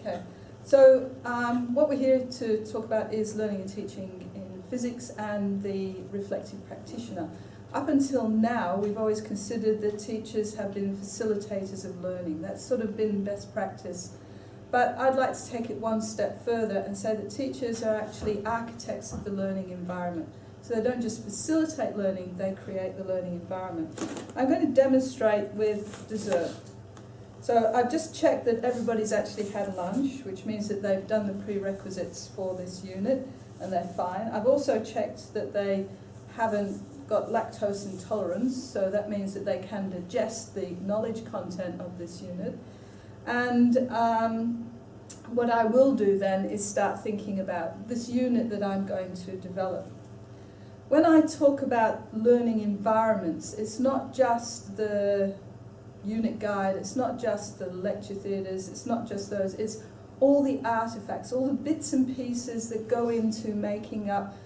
Okay, so um, what we're here to talk about is learning and teaching in physics and the reflective practitioner. Up until now, we've always considered that teachers have been facilitators of learning. That's sort of been best practice. But I'd like to take it one step further and say that teachers are actually architects of the learning environment. So they don't just facilitate learning, they create the learning environment. I'm going to demonstrate with dessert. So I've just checked that everybody's actually had lunch, which means that they've done the prerequisites for this unit and they're fine. I've also checked that they haven't got lactose intolerance, so that means that they can digest the knowledge content of this unit. And um, what I will do then is start thinking about this unit that I'm going to develop. When I talk about learning environments, it's not just the unit guide, it's not just the lecture theatres, it's not just those, it's all the artefacts, all the bits and pieces that go into making up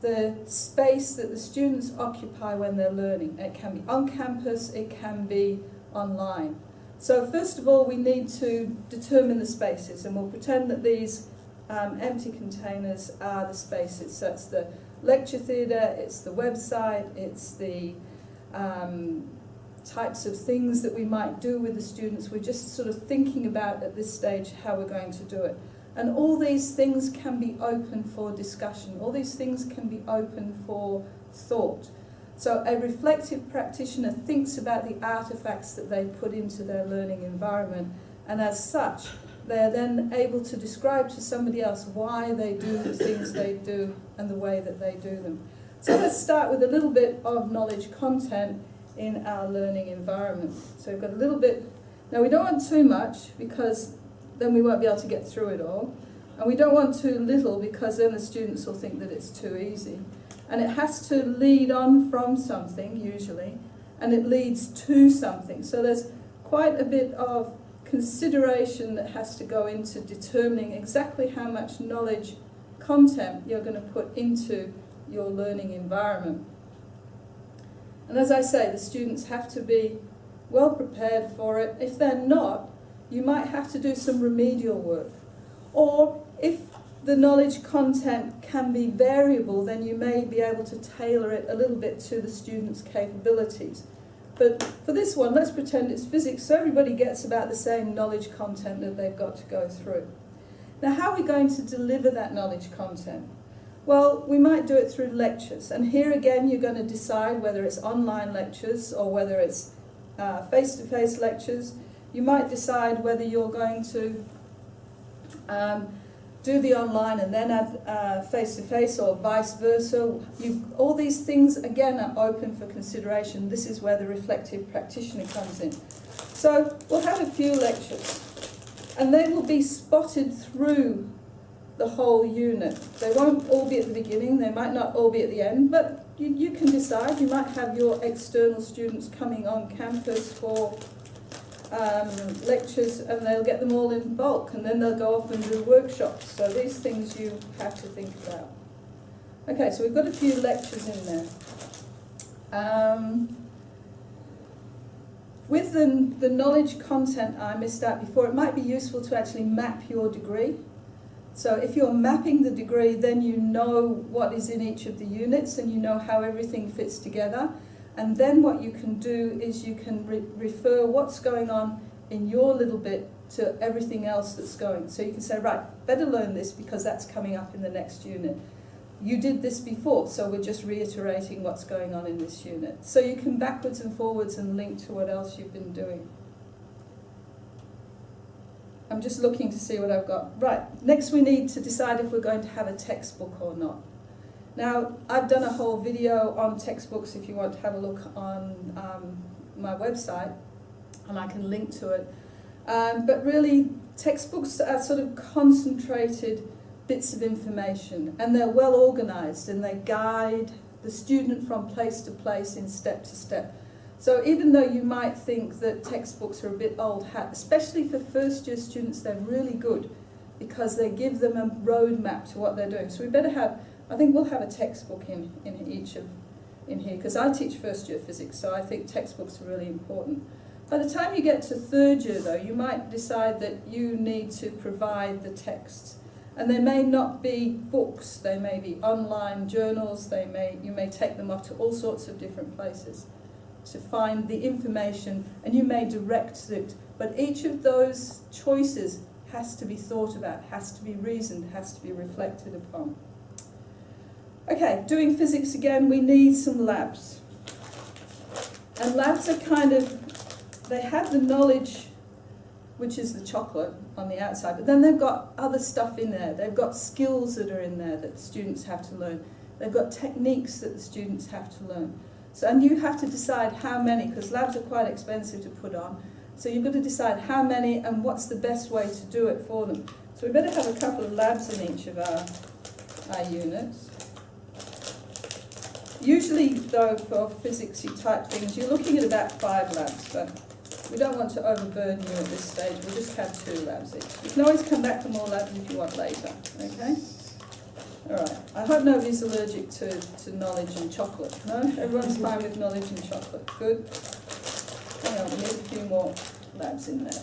the space that the students occupy when they're learning. It can be on campus, it can be online. So first of all, we need to determine the spaces, and we'll pretend that these um, empty containers are the spaces. So it's the lecture theatre, it's the website, it's the um, types of things that we might do with the students. We're just sort of thinking about at this stage how we're going to do it. And all these things can be open for discussion. All these things can be open for thought. So a reflective practitioner thinks about the artifacts that they put into their learning environment and as such they're then able to describe to somebody else why they do the things they do and the way that they do them. So let's start with a little bit of knowledge content in our learning environment. So we've got a little bit, now we don't want too much because then we won't be able to get through it all. And we don't want too little because then the students will think that it's too easy. And it has to lead on from something, usually, and it leads to something. So there's quite a bit of consideration that has to go into determining exactly how much knowledge content you're going to put into your learning environment. And as I say, the students have to be well prepared for it. If they're not, you might have to do some remedial work. Or if the knowledge content can be variable, then you may be able to tailor it a little bit to the student's capabilities. But for this one, let's pretend it's physics, so everybody gets about the same knowledge content that they've got to go through. Now, how are we going to deliver that knowledge content? Well, we might do it through lectures. And here again, you're going to decide whether it's online lectures or whether it's uh, face-to-face -face lectures. You might decide whether you're going to um, do the online and then add face-to-face -face or vice versa. You, all these things, again, are open for consideration. This is where the reflective practitioner comes in. So we'll have a few lectures and they will be spotted through the whole unit. They won't all be at the beginning, they might not all be at the end, but you, you can decide. You might have your external students coming on campus for um, lectures and they'll get them all in bulk and then they'll go off and do workshops. So these things you have to think about. Okay, so we've got a few lectures in there. Um, with the, the knowledge content I missed out before, it might be useful to actually map your degree. So if you're mapping the degree, then you know what is in each of the units and you know how everything fits together. And then what you can do is you can re refer what's going on in your little bit to everything else that's going. So you can say, right, better learn this because that's coming up in the next unit. You did this before, so we're just reiterating what's going on in this unit. So you can backwards and forwards and link to what else you've been doing. I'm just looking to see what I've got. Right, next we need to decide if we're going to have a textbook or not. Now, I've done a whole video on textbooks if you want to have a look on um, my website, and I can link to it. Um, but really, textbooks are sort of concentrated bits of information, and they're well organized, and they guide the student from place to place in step to step. So even though you might think that textbooks are a bit old hat, especially for first year students, they're really good because they give them a roadmap to what they're doing. So we better have I think we'll have a textbook in, in each of in here because I teach first year physics, so I think textbooks are really important. By the time you get to third year though, you might decide that you need to provide the texts. And they may not be books, they may be online journals, they may, you may take them off to all sorts of different places to find the information and you may direct it. But each of those choices has to be thought about, has to be reasoned, has to be reflected upon. Okay, doing physics again, we need some labs. And labs are kind of, they have the knowledge, which is the chocolate on the outside, but then they've got other stuff in there. They've got skills that are in there that students have to learn. They've got techniques that the students have to learn. So, and you have to decide how many, because labs are quite expensive to put on. So you've got to decide how many and what's the best way to do it for them. So we better have a couple of labs in each of our, our units. Usually, though, for physics you type things, you're looking at about five labs, but we don't want to overburden you at this stage. We'll just have two labs each. You can always come back for more labs if you want later, okay? All right. I hope nobody's allergic to, to knowledge and chocolate, no? Everyone's mm-hmm. fine with knowledge and chocolate. Good. Hang on, we need a few more labs in there.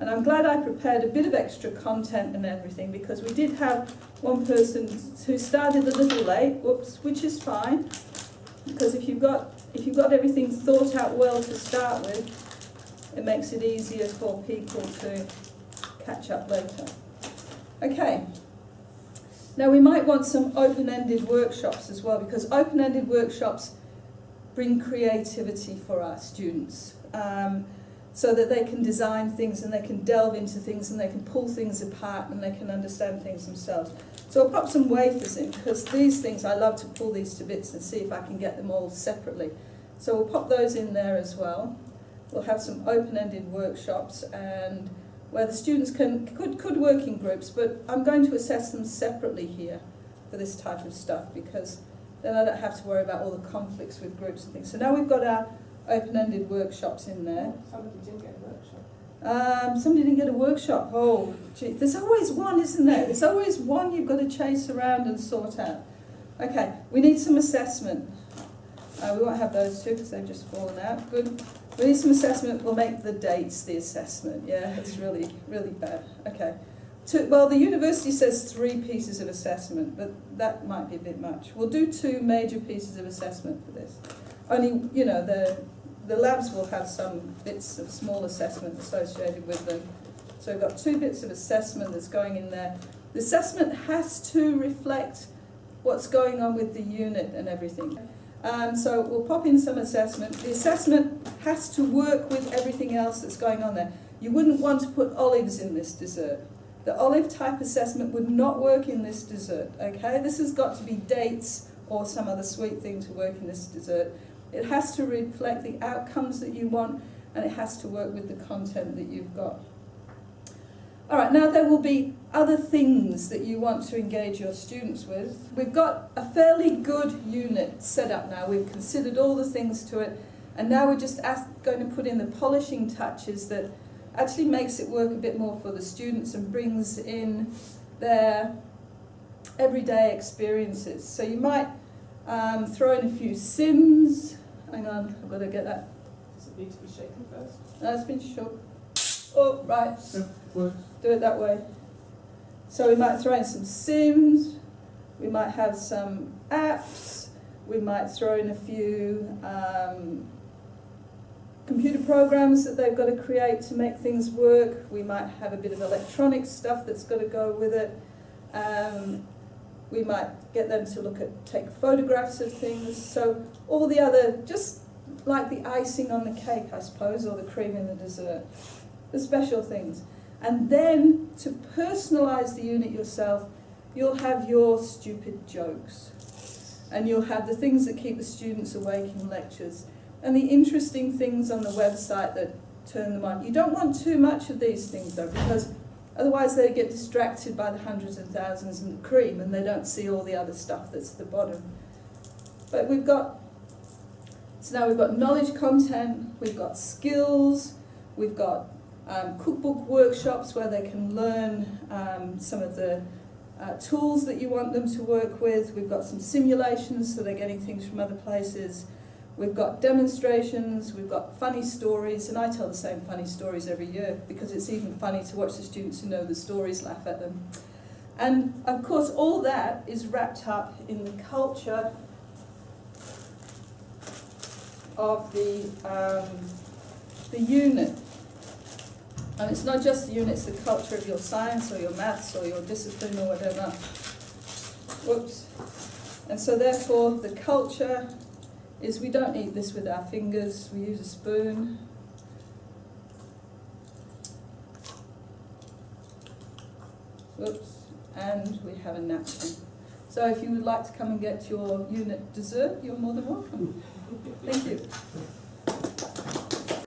And I'm glad I prepared a bit of extra content and everything because we did have one person who started a little late, whoops, which is fine. Because if you've got if you've got everything thought out well to start with, it makes it easier for people to catch up later. Okay. Now we might want some open-ended workshops as well because open-ended workshops bring creativity for our students. Um, so that they can design things and they can delve into things and they can pull things apart and they can understand things themselves. So I'll pop some wafers in because these things, I love to pull these to bits and see if I can get them all separately. So we'll pop those in there as well. We'll have some open-ended workshops and where the students can could, could work in groups, but I'm going to assess them separately here for this type of stuff because then I don't have to worry about all the conflicts with groups and things. So now we've got our open-ended workshops in there. Somebody didn't get a workshop. Um, somebody didn't get a workshop. Oh, gee. There's always one, isn't there? There's always one you've got to chase around and sort out. Okay, we need some assessment. Uh, we won't have those two because they've just fallen out. Good. We need some assessment. We'll make the dates the assessment. Yeah, it's really, really bad. Okay. Well, the university says three pieces of assessment, but that might be a bit much. We'll do two major pieces of assessment for this. Only, you know, the the labs will have some bits of small assessment associated with them. So we've got two bits of assessment that's going in there. The assessment has to reflect what's going on with the unit and everything. Um, so we'll pop in some assessment. The assessment has to work with everything else that's going on there. You wouldn't want to put olives in this dessert. The olive type assessment would not work in this dessert, okay? This has got to be dates or some other sweet thing to work in this dessert. It has to reflect the outcomes that you want and it has to work with the content that you've got. All right, now there will be other things that you want to engage your students with. We've got a fairly good unit set up now. We've considered all the things to it and now we're just ask, going to put in the polishing touches that actually makes it work a bit more for the students and brings in their everyday experiences. So you might um, throw in a few sims, Hang on, I've got to get that. Does it need to be shaken first? No, it's been shook. Oh, right. Do it that way. So we might throw in some sims, we might have some apps, we might throw in a few um, computer programs that they've got to create to make things work. We might have a bit of electronic stuff that's got to go with it. Um, we might get them to look at, take photographs of things. So all the other, just like the icing on the cake, I suppose, or the cream in the dessert, the special things. And then to personalize the unit yourself, you'll have your stupid jokes. And you'll have the things that keep the students awake in lectures. And the interesting things on the website that turn them on. You don't want too much of these things though, because Otherwise they get distracted by the hundreds and thousands and the cream and they don't see all the other stuff that's at the bottom. But we've got, so now we've got knowledge content, we've got skills, we've got um, cookbook workshops where they can learn um, some of the uh, tools that you want them to work with. We've got some simulations so they're getting things from other places. We've got demonstrations, we've got funny stories, and I tell the same funny stories every year because it's even funny to watch the students who know the stories laugh at them. And of course, all that is wrapped up in the culture of the, um, the unit. And it's not just the unit, it's the culture of your science or your maths or your discipline or whatever. Whoops. And so therefore, the culture is we don't eat this with our fingers, we use a spoon. Whoops. And we have a napkin. So if you would like to come and get your unit dessert, you're more than welcome. Thank you.